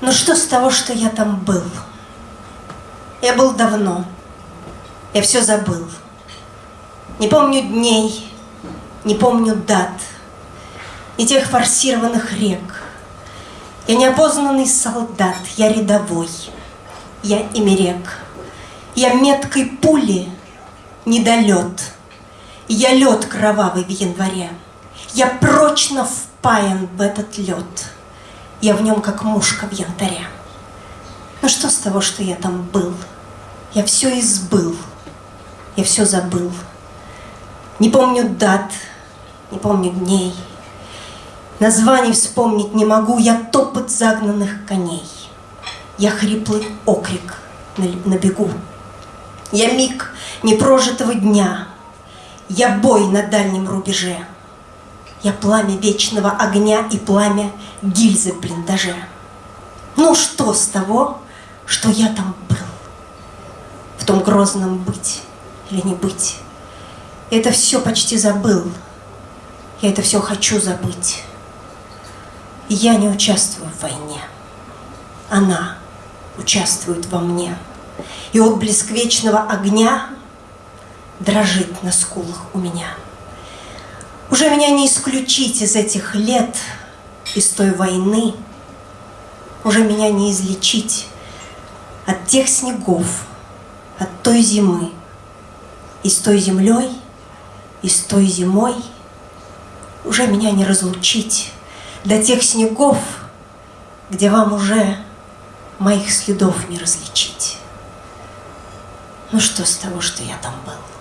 Ну что с того, что я там был? Я был давно. Я все забыл. Не помню дней, не помню дат, ни тех форсированных рек. Я неопознанный солдат, я рядовой, я имерек. Я меткой пули недолет, я лед кровавый в январе. Я прочно впаян в этот лед. Я в нем как мушка в янтаре. Но что с того, что я там был? Я все избыл, я все забыл. Не помню дат, не помню дней. Названий вспомнить не могу, я топот загнанных коней. Я хриплый окрик на, на бегу. Я миг непрожитого дня. Я бой на дальнем рубеже. Я пламя вечного огня и пламя гильзы в блиндаже. Ну что с того, что я там был? В том грозном быть или не быть? это все почти забыл. Я это все хочу забыть. Я не участвую в войне. Она участвует во мне. И отблеск вечного огня дрожит на скулах у меня. Уже меня не исключить из этих лет, из той войны. Уже меня не излечить от тех снегов, от той зимы. И с той землей, и с той зимой уже меня не разлучить до тех снегов, где вам уже моих следов не различить. Ну что с того, что я там был?